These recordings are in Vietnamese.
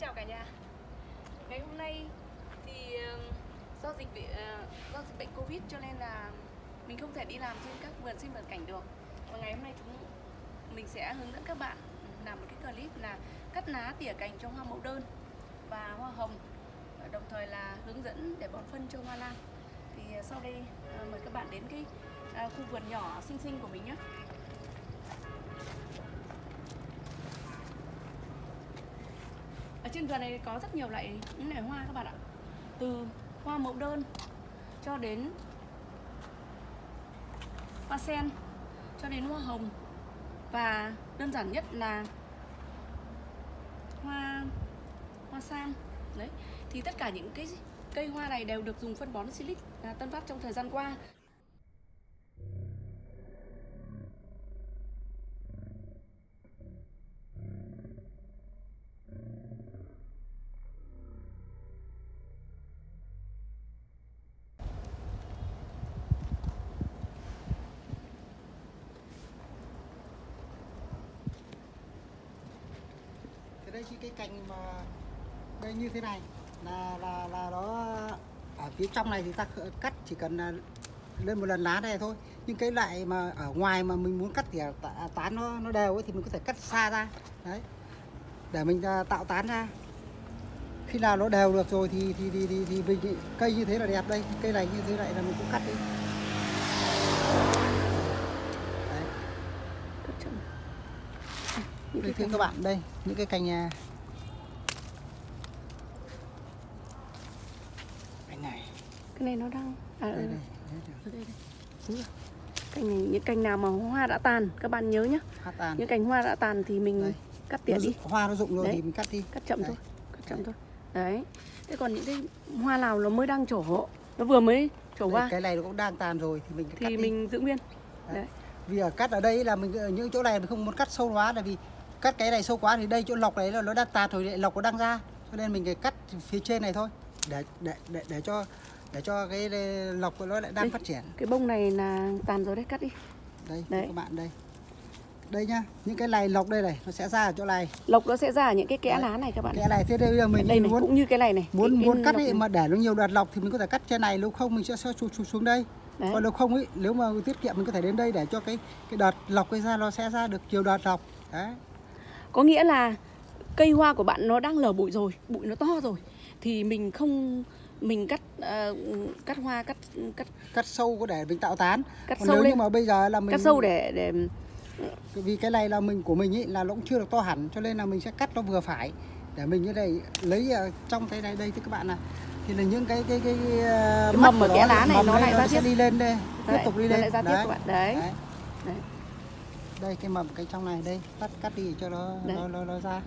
chào cả nhà. Ngày hôm nay thì do dịch bị ờ, do dịch bệnh Covid cho nên là mình không thể đi làm trên các vườn sinh vật cảnh được. Và ngày hôm nay chúng, mình sẽ hướng dẫn các bạn làm một cái clip là cắt lá tỉa cành cho hoa mẫu đơn và hoa hồng đồng thời là hướng dẫn để bón phân cho hoa lan. Thì ờ, sau đây ờ, mời các bạn đến cái khu vườn nhỏ xinh xinh của mình nhé. Ở trên vườn này có rất nhiều loại những loại hoa các bạn ạ. Từ hoa mẫu đơn cho đến hoa sen, cho đến hoa hồng. Và đơn giản nhất là hoa hoa sam đấy, thì tất cả những cái cây hoa này đều được dùng phân bón silic à, Tân Phát trong thời gian qua. Đây đây cái cành mà đây như thế này. Là là là nó ở phía trong này thì ta cắt chỉ cần à, lên một lần lá này thôi. Nhưng cái loại mà ở ngoài mà mình muốn cắt thì tán nó nó đều ấy, thì mình có thể cắt xa ra. Đấy. Để mình à, tạo tán ra. Khi nào nó đều được rồi thì thì thì thì, thì mình cây như thế là đẹp đây. Cây này như thế này là mình cũng cắt đi đấy. cất chậm những Đây cái thưa các bạn. đây những cái cành à, cành này. Cái này nó đang à, đây ừ, đây, đấy, đây. Đây đúng rồi. Cành này những cành nào mà hoa đã tàn các bạn nhớ tàn. Những cành hoa đã tàn thì mình Đây. cắt tỉa đi. hoa nó rụng rồi Đấy. thì mình cắt đi. Cắt chậm Đấy. thôi cắt chậm thôi. Đấy. Thế còn những cái hoa nào nó mới đang trổ nó vừa mới trổ Đây, hoa. cái này nó cũng đang tàn rồi thì mình cắt thì đi. mình giữ nguyên. Đấy. đấy. Vì ở cắt ở đây là mình ở những chỗ này mình không muốn cắt sâu quá là vì cắt cái này sâu quá thì đây chỗ lọc đấy là nó đang tàn rồi lọc nó đang ra cho nên mình phải cắt phía trên này thôi để để để, để cho để cho cái lọc của nó lại đang Đây. phát triển cái bông này là tàn rồi đấy cắt đi đây Đấy. các bạn đây đây nhá những cái này lọc đây này nó sẽ ra ở chỗ này lộc nó sẽ ra ở những cái kẽ Đấy. lá này các bạn cái này thế đây bây giờ mình đây này muốn cũng như cái này này muốn cái, cái muốn cắt ấy này. mà để nó nhiều đợt lọc thì mình có thể cắt trên này nếu không mình sẽ sẽ xuống, xuống, xuống đây Đấy. còn nếu không ấy nếu mà tiết kiệm mình có thể đến đây để cho cái cái đợt lọc cái ra nó sẽ ra được nhiều đợt lọc đấy có nghĩa là cây hoa của bạn nó đang lở bụi rồi bụi nó to rồi thì mình không mình cắt ờ, cắt hoa cắt cắt cắt sâu có để mình tạo tán cắt còn sâu nếu lên như mà bây giờ là mình cắt sâu để để vì cái này là mình của mình ấy là nó cũng chưa được to hẳn cho nên là mình sẽ cắt nó vừa phải để mình như này lấy ở trong cái này đây thưa các bạn là thì là những cái cái cái, cái ờ, Mầm mắt ở kẽ lá này mầm nó lại ra tiếp. đi lên đây tiếp tục đi lên lại ra tiếp các bạn. Đấy. Đấy. Đây cái mầm cái trong này đây cắt cắt đi cho nó Đấy. nó, nó nó ra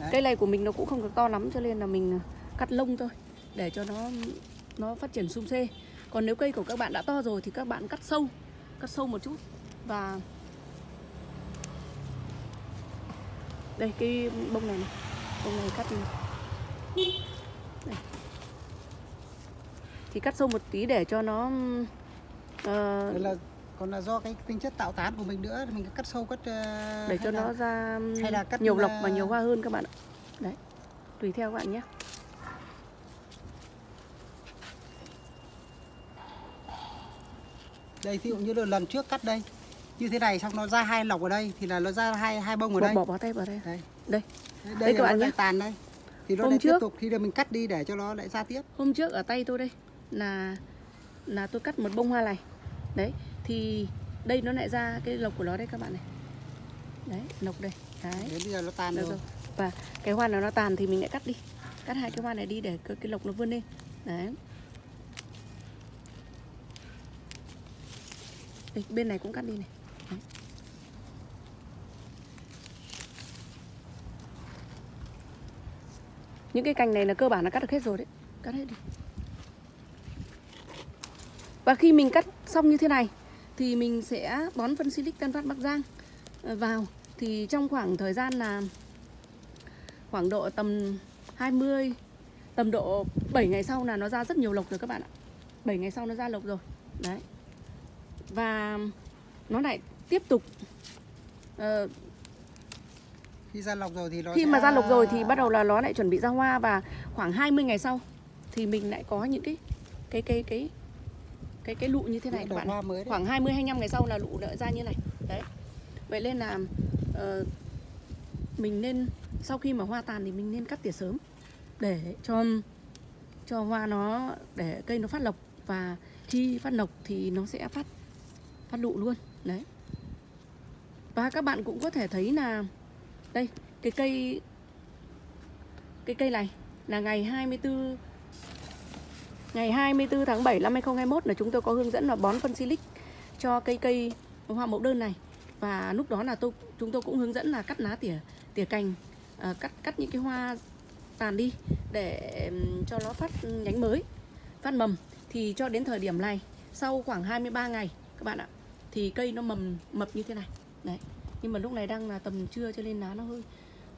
Đấy. cây này của mình nó cũng không được to lắm cho nên là mình cắt lông thôi để cho nó nó phát triển sum xê còn nếu cây của các bạn đã to rồi thì các bạn cắt sâu cắt sâu một chút và đây cái bông này này bông này cắt đi đây. thì cắt sâu một tí để cho nó là còn là do cái tính chất tạo tán của mình nữa mình cắt sâu cắt ờ, để cho là- nó ra hay là cắt nhiều lọc là- và nhiều hoa hơn các bạn ạ. Đấy. Tùy theo các bạn nhé. Đây ví dụ như là lần trước cắt đây như thế này xong nó ra hai lọc ở đây thì là nó ra hai hai bông ở bỏ, đây. bỏ bỏ tay vào đây. Đây. Đây đây, Đây các bạn nhé. tàn đây. Thì nó Hôm lại tiếp trước- tục khi là mình cắt đi để cho nó lại ra tiếp. Hôm trước ở tay tôi đây là là tôi cắt một bông hoa này. Đấy thì đây nó lại ra cái lộc của nó đây các bạn này. Đấy lộc đây đấy. Đến bây giờ nó được rồi. rồi. Và cái hoa nào nó tàn thì mình lại cắt đi. Cắt hai cái hoa này đi để cái, cái lộc nó vươn lên. Đấy. Đây, bên này cũng cắt đi này. Đấy. những cái cành này là cơ bản là cắt được hết rồi đấy. Cắt hết đi. Và khi mình cắt xong như thế này thì mình sẽ bón phân silic Tân Phát Bắc Giang ờ, vào. Thì trong khoảng thời gian là khoảng độ tầm 20 tầm độ 7 ngày sau là nó ra rất nhiều lộc rồi các bạn ạ. 7 ngày sau nó ra lộc rồi. Đấy. Và nó lại tiếp tục ờ, khi ra lọc rồi thì nó khi sẽ- mà ra lục rồi thì bắt đầu là nó lại chuẩn bị ra hoa và khoảng 20 ngày sau thì mình lại có những cái cái cái cái cái cái lụ như thế này các bạn. mới đấy. khoảng 20 25 ngày sau là lụ nở ra như này. Đấy. Vậy nên là ờ, mình nên sau khi mà hoa tàn thì mình nên cắt tỉa sớm để cho cho hoa nó để cây nó phát lộc và khi phát lộc thì nó sẽ phát phát lụ luôn. Đấy. Và các bạn cũng có thể thấy là đây cái cây cái cây này là ngày 24 ngày 24 tháng 7 năm 2021 là chúng tôi có hướng dẫn là bón phân silic cho cây cây hoa mẫu đơn này. Và lúc đó là tôi chúng tôi cũng hướng dẫn là cắt lá tỉa tỉa cành à, cắt cắt những cái hoa tàn đi để cho nó phát nhánh mới phát mầm. Thì cho đến thời điểm này sau khoảng 23 ngày các bạn ạ thì cây nó mầm mập như thế này. Đấy nhưng mà lúc này đang là tầm trưa cho nên lá nó hơi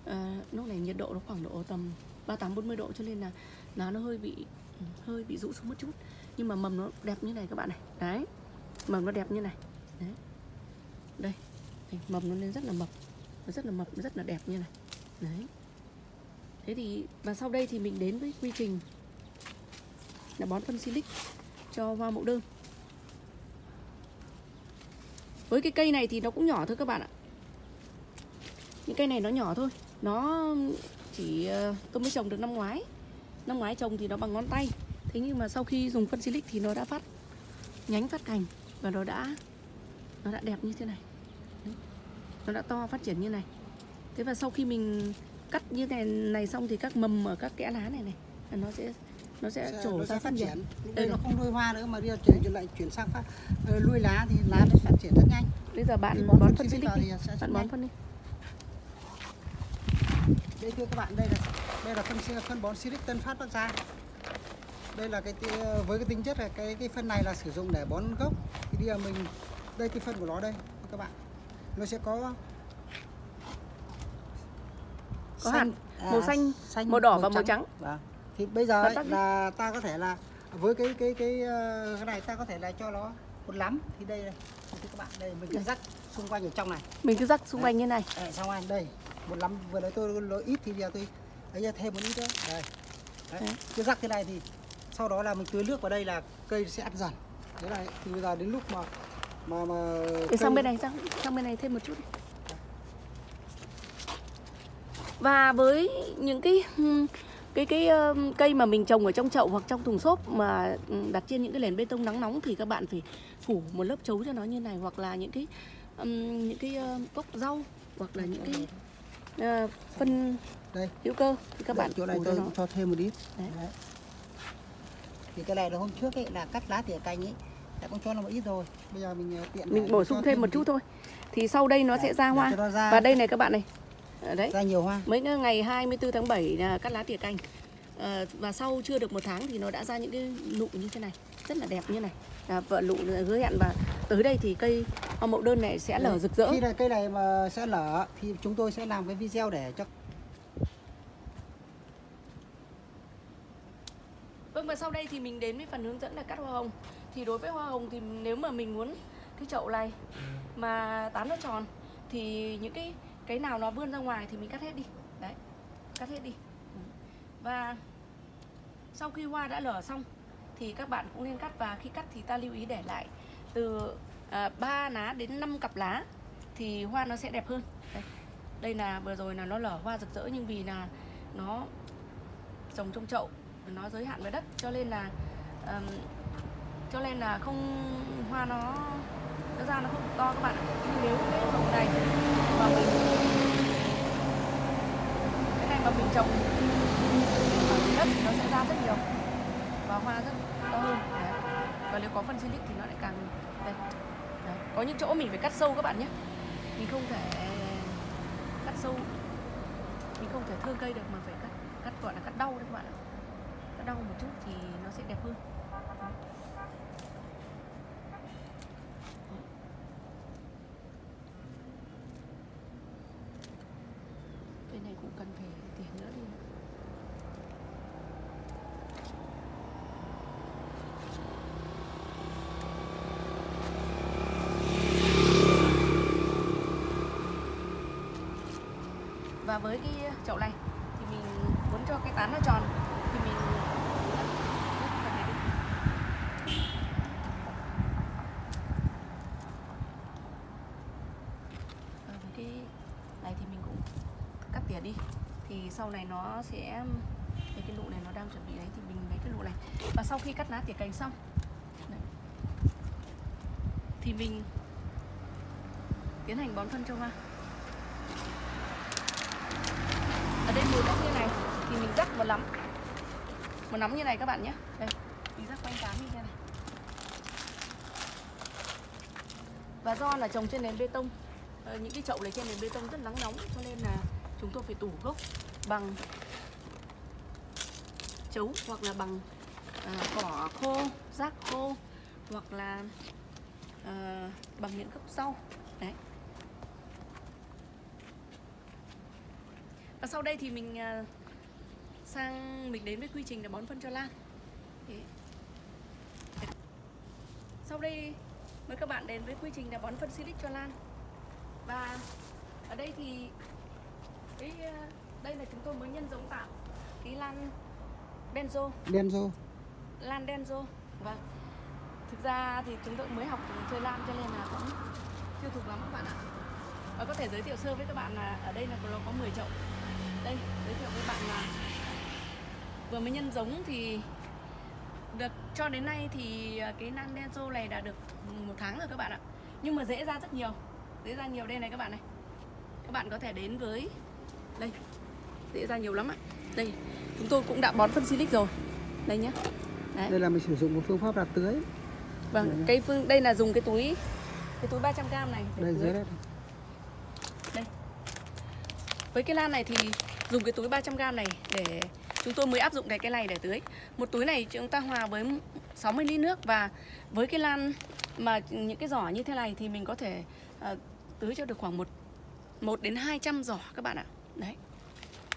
à, lúc này nhiệt độ nó khoảng độ tầm 38 40 độ cho nên là lá nó hơi bị hơi bị rũ xuống một chút. Nhưng mà mầm nó đẹp như này các bạn này. Đấy, mầm nó đẹp như này. Đấy. Đây thì mầm nó lên rất là mập. Nó rất là mập, rất là đẹp như này. Đấy. Thế thì, và sau đây thì mình đến với quy trình là bón phân silic cho hoa mẫu đơn. Với cái cây này thì nó cũng nhỏ thôi các bạn ạ. Những cây này nó nhỏ thôi. Nó chỉ tôi mới trồng được năm ngoái năm ngoái trồng thì nó bằng ngón tay. Thế nhưng mà sau khi dùng phân silic thì nó đã phát nhánh phát cành và nó đã nó đã đẹp như thế này. Đấy. nó đã to phát triển như này. Thế và sau khi mình cắt như này này xong thì các mầm ở các kẽ lá này này nó sẽ nó sẽ Sẽ- trổ nó ra phát triển. Đây nó này. không nuôi hoa nữa mà bây giờ chuyển lại chuyển sang phát ờ, nuôi lá thì lá nó phát triển rất nhanh. Bây giờ bạn bón bón phân silic đi. bạn bón phân đi đây thưa các bạn đây là đây là phân phân bón silic Tân Phát Bắc Giang. Đây là cái với cái tính chất là cái cái phân này là sử dụng để bón gốc. Thì bây giờ mình đây cái phân của nó đây các bạn. Nó sẽ có Có hạt màu xanh, màu đỏ và màu trắng. Vâng. thì bây giờ ấy, là ta có thể là với cái cái cái ờ, cái này ta có thể là cho nó một lắm. Thì đây này thưa các bạn đây mình cứ rắc xung quanh ở trong này. Mình cứ rắc xung quanh như này. Đấy, xong anh đây một lắm vừa nãy tôi lỗi ít thì giờ tôi lấy ra thêm một ít nữa. Đây. Đấy. Đấy. cứ rắc thế này thì sau đó là mình tưới nước vào đây là cây sẽ ăn dần. Thế này từ bây giờ đến lúc mà mà mà để sang bên này sang sang bên này thêm một chút. Và với những cái cái cái ừm, cây mà mình trồng ở trong chậu hoặc trong thùng xốp mà đặt trên những cái nền bê tông nắng nóng thì các bạn phải phủ một lớp chấu cho nó như này hoặc là những cái ừm, những cái ừm, cốc rau hoặc là những cái ờ, phân đây. hữu cơ thì các Đây, bạn chỗ này tôi cho thêm một ít. Đấy. Đấy. thì cái này là hôm trước ấy là cắt lá tỉa cành ấy đã cũng cho nó một ít rồi. Bây giờ mình ờ, tiện mình bổ sung thêm một chút thôi. Thì sau đây nó Đấy, sẽ ra hoa. ra- và đây này các bạn này. Ở đấy. Ra nhiều hoa. Mấy ngày 24 tháng 7 là cắt lá tỉa cành. Ờ, và sau chưa được một tháng thì nó đã ra những cái nụ như thế này. Rất là đẹp như này. À, vợ lụ hứa hẹn và tới đây thì cây hoa mậu đơn này sẽ lở rực rỡ. khi này cây này mà sẽ lở thì chúng tôi sẽ làm cái video để cho Vâng và sau đây thì mình đến với phần hướng dẫn là cắt hoa hồng. Thì đối với hoa hồng thì nếu mà mình muốn cái chậu này mà tán nó tròn Thì những cái cái nào nó vươn ra ngoài thì mình cắt hết đi. Đấy, cắt hết đi. Và sau khi hoa đã lở xong thì các bạn cũng nên cắt và khi cắt thì ta lưu ý để lại từ à, 3 lá đến 5 cặp lá thì hoa nó sẽ đẹp hơn. Đây, đây là vừa rồi là nó lở hoa rực rỡ nhưng vì là nó trồng trong chậu nó giới hạn với đất cho nên là um, cho nên là không hoa nó nó ra nó không to các bạn ạ. Nhưng nếu cái hồng này mà mình cái này mà mình trồng ở đất thì nó sẽ ra rất nhiều và hoa rất to hơn và nếu có phân silic thì nó lại càng đây Đấy. có những chỗ mình phải cắt sâu các bạn nhé mình không thể cắt sâu mình không thể thương cây được mà phải cắt cắt, gọi là cắt đau đấy các bạn ạ cắt đau một chút thì nó sẽ đẹp hơn Đấy. cây này cũng cần phải tỉa nữa đi và với cái chậu này thì mình muốn cho cái tán nó tròn thì mình ờ, phần đi. Cái này thì mình cũng cắt tỉa đi thì sau này nó sẽ cái cái lụ này nó đang chuẩn bị đấy thì mình lấy cái lụ này và sau khi cắt lá tỉa cành xong đấy, thì mình tiến hành bón phân cho hoa ở đây mùi bốc như này thì mình rắc một nắm một nắm như này các bạn nhé. Đây mình rắc quanh tán như thế này. Và do là trồng trên nền bê tông ờ, những cái chậu này trên nền bê tông rất nắng nóng cho nên là chúng tôi phải tủ gốc bằng chấu hoặc là bằng à, cỏ khô rác khô hoặc là à, bằng những gốc rau đấy và sau đây thì mình à, sang mình đến với quy trình là bón phân cho lan. Sau đây mời các bạn đến với quy trình là bón phân silic cho lan. Và ở đây thì cái à, đây là chúng tôi mới nhân giống tạo cái lan benzo Denzo lan denzo vâng. Thực ra thì chúng tôi mới học chơi lan cho nên là cũng chưa thuộc lắm các bạn ạ. Và có thể giới thiệu sơ với các bạn là ở đây là có 10 chậu đây giới thiệu với bạn là vừa mới nhân giống thì được cho đến nay thì à, cái lan denzo này đã được một tháng rồi các bạn ạ. Nhưng mà dễ ra rất nhiều dễ ra nhiều đây này các bạn này. Các bạn có thể đến với đây dễ ra nhiều lắm ạ. Đây chúng tôi cũng đã bón phân silic rồi. Đây nhé đấy. Đây là mình sử dụng một phương pháp là tưới. Vâng Đấy. cái phương đây là dùng cái túi cái túi 300 g này để đây tưới. dưới đây. Với cái lan này thì dùng cái túi 300 g này để chúng tôi mới áp dụng cái cái này để tưới một túi này chúng ta hòa với 60 lít nước và với cái lan mà những cái giỏ như thế này thì mình có thể ờ, tưới cho được khoảng một một đến 200 giỏ các bạn ạ đấy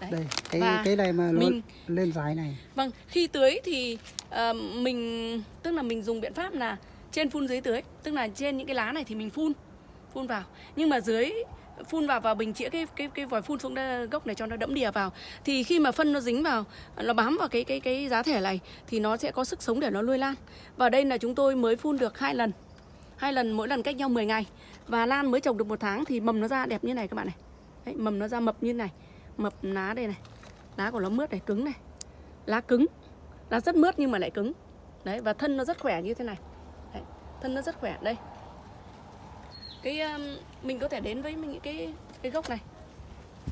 Đấy. đây cái Và cái này mà mình- lên dài này Vâng, khi tưới thì ờ, mình tức là mình dùng biện pháp là trên phun dưới tưới, tức là trên những cái lá này thì mình phun phun vào. Nhưng mà dưới phun vào vào bình chĩa cái cái cái vòi phun xuống gốc này cho nó đẫm đìa vào. Thì khi mà phân nó dính vào, nó bám vào cái cái cái giá thể này thì nó sẽ có sức sống để nó nuôi lan. Và đây là chúng tôi mới phun được hai lần. Hai lần mỗi lần cách nhau 10 ngày. Và lan mới trồng được một tháng thì mầm nó ra đẹp như này các bạn này. Đấy, mầm nó ra mập như này. Mập lá đây này. Lá của nó mướt này, cứng này lá cứng lá rất mướt nhưng mà lại cứng đấy và thân nó rất khỏe như thế này đấy, thân nó rất khỏe đây cái mình có thể đến với mình những cái cái gốc này.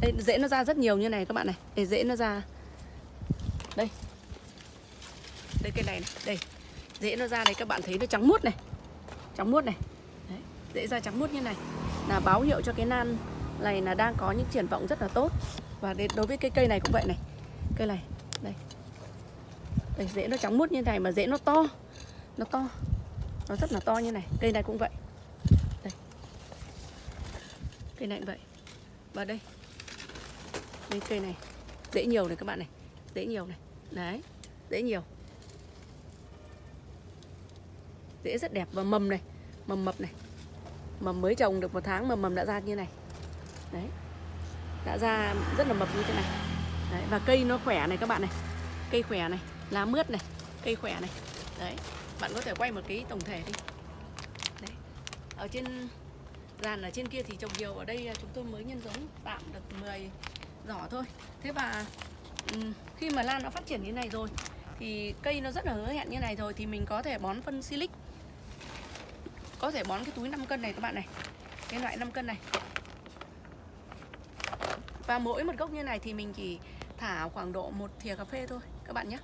Đây rễ nó ra rất nhiều như này các bạn này. Để rễ nó ra. Đây. Đây cây này, này. Đây. Rễ nó ra đây các bạn thấy nó trắng muốt này. Trắng muốt này. Đấy, rễ ra trắng muốt như này. Là báo hiệu cho cái nan này là đang có những triển vọng rất là tốt. Và đối với cây cây này cũng vậy này. Cây này đây. Đây rễ nó trắng muốt như này mà rễ nó to. Nó to. Nó rất là to như này. Cây này cũng vậy đây cây này cũng vậy. Và đây. Đây cây này. Dễ nhiều này các bạn này. Dễ nhiều này. Đấy dễ nhiều. Dễ rất đẹp và mầm này. Mầm mập này. Mầm mới trồng được một tháng mà mầm đã ra như này. Đấy. Đã ra rất là mập như thế này. Đấy, và cây nó khỏe này các bạn này. Cây khỏe này lá mướt này cây khỏe này. Đấy bạn có thể quay một cái tổng thể đi. Đấy. Ở trên dàn ở trên kia thì trồng nhiều. Ở đây à, chúng tôi mới nhân giống tạm được 10 giỏ thôi. Thế và khi mà lan nó phát triển như này rồi, thì cây nó rất là hứa hẹn như này rồi, thì mình có thể bón phân silic. Có thể bón cái túi 5 cân này các bạn này. Cái loại 5 cân này. Và mỗi một gốc như này thì mình chỉ thả khoảng độ một thìa cà phê thôi, các bạn nhé.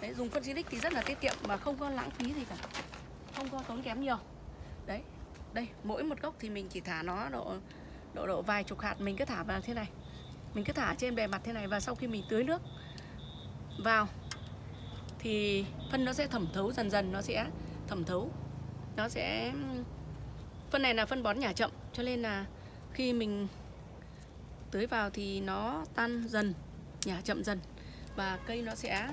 Đấy, dùng phân silic thì rất là tiết kiệm và không có lãng phí gì cả. Không có tốn kém nhiều. Đấy đây, mỗi một gốc thì mình chỉ thả nó độ độ độ vài chục hạt, mình cứ thả vào thế này. Mình cứ thả trên bề mặt thế này và sau khi mình tưới nước vào thì phân nó sẽ thẩm thấu dần dần, nó sẽ thẩm thấu. Nó sẽ, phân này là phân bón nhả chậm, cho nên là khi mình tưới vào thì nó tan dần, nhả chậm dần và cây nó sẽ,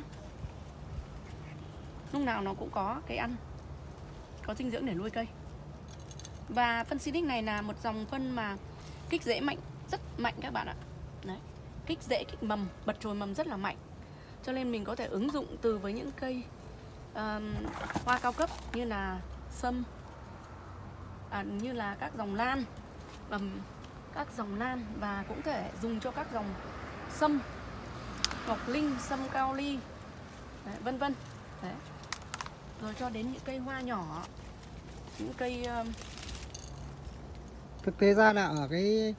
lúc nào nó cũng có cái ăn, có dinh dưỡng để nuôi cây và phân Silic này là một dòng phân mà kích rễ mạnh rất mạnh các bạn ạ. Đấy kích rễ kích mầm bật chồi mầm rất là mạnh. Cho nên mình có thể ứng dụng từ với những cây um, hoa cao cấp như là sâm à, như là các dòng lan um, các dòng lan và cũng thể dùng cho các dòng sâm ngọc linh sâm cao ly Đấy, vân vân. Đấy. rồi cho đến những cây hoa nhỏ những cây um, thực tế ra là ở cái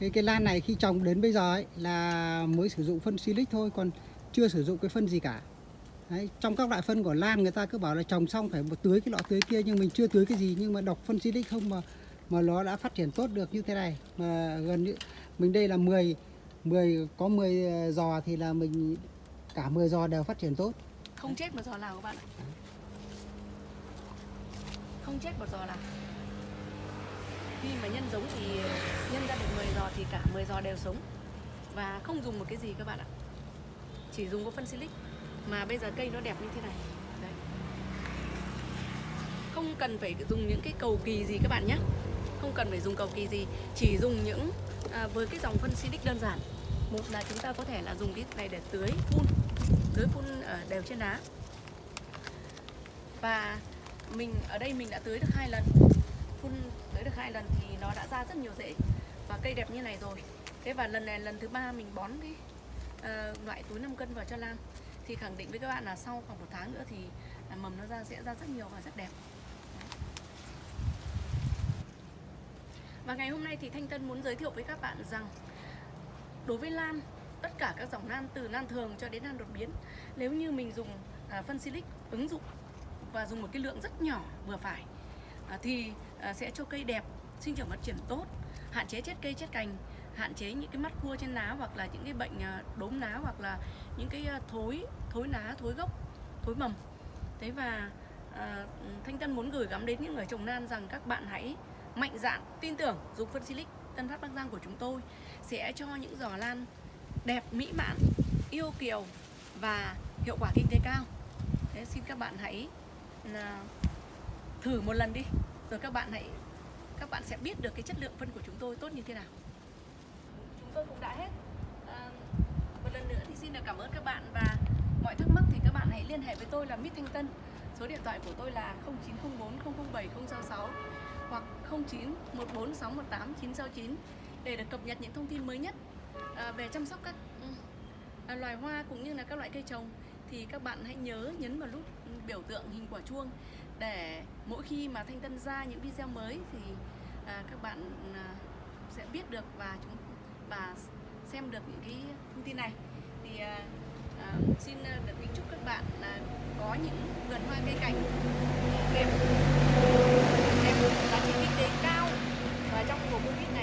cái cái lan này khi trồng đến bây giờ ấy là mới sử dụng phân silic thôi còn chưa sử dụng cái phân gì cả. Đấy, trong các loại phân của lan người ta cứ bảo là trồng xong phải một tưới cái lọ tưới kia nhưng mình chưa tưới cái gì nhưng mà đọc phân silic không mà mà nó đã phát triển tốt được như thế này. Mà gần như mình đây là 10 10 có 10 ờ, giò thì là mình cả 10 giò đều phát triển tốt. Không chết một giò nào các bạn ạ? Không chết một giò nào? Khi mà nhân giống thì nhân ra được 10 giò thì cả 10 giò đều sống. Và không dùng một cái gì các bạn ạ. Chỉ dùng có phân silic. Mà bây giờ cây nó đẹp như thế này. Đấy. không cần phải dùng những cái cầu kỳ gì các bạn nhé. Không cần phải dùng cầu kỳ gì. Chỉ dùng những à, với cái dòng phân silic đơn giản. Một là chúng ta có thể là dùng cái này để tưới phun. Tưới phun ở đều trên đá. Và mình ở đây mình đã tưới được hai lần phun tới được hai lần thì nó đã ra rất nhiều rễ và cây đẹp như này rồi. Thế và lần này lần thứ ba mình bón cái uh, loại túi 5 cân vào cho lan. Thì khẳng định với các bạn là sau khoảng một tháng nữa thì à, mầm nó ra sẽ ra rất nhiều và rất đẹp. Và ngày hôm nay thì Thanh Tân muốn giới thiệu với các bạn rằng đối với lan tất cả các dòng lan từ lan thường cho đến lan đột biến nếu như mình dùng à, phân silic ứng dụng và dùng một cái lượng rất nhỏ vừa phải À, thì à, sẽ cho cây đẹp sinh trưởng phát triển tốt hạn chế chết cây chết cành hạn chế những cái mắt cua trên lá hoặc là những cái bệnh à, đốm lá hoặc là những cái thối thối lá thối gốc thối mầm. Thế và à, thanh tân muốn gửi gắm đến những người trồng lan rằng các bạn hãy mạnh dạn tin tưởng dùng phân silic tân phát bắc giang của chúng tôi sẽ cho những giò lan đẹp mỹ mãn yêu kiều và hiệu quả kinh tế cao. Thế xin các bạn hãy là thử một lần đi rồi các bạn hãy các bạn sẽ biết được cái chất lượng phân của chúng tôi tốt như thế nào. Chúng tôi cũng đã hết. À, một lần nữa thì xin được cảm ơn các bạn và mọi thắc mắc thì các bạn hãy liên hệ với tôi là Mít Thanh Tân. Số điện thoại của tôi là 0904 007 066 hoặc 0914618969 để được cập nhật những thông tin mới nhất à, về chăm sóc các à, loài hoa cũng như là các loại cây trồng. Thì các bạn hãy nhớ nhấn vào nút biểu tượng hình quả chuông để mỗi khi mà Thanh Tân ra những video mới thì à, các bạn à, sẽ biết được và chúng và xem được những cái thông tin này. Thì à, à, xin à, được kính chúc các bạn là có những vườn hoa cây cảnh đẹp đẹp giá trị kinh tế cao và trong mùa covid